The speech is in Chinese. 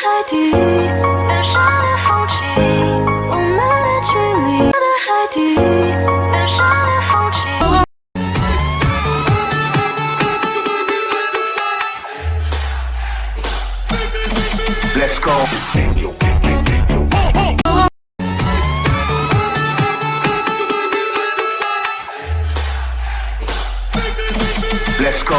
海底，远山的风景，我们的距离。我的海底，的。Let's go。Let's go。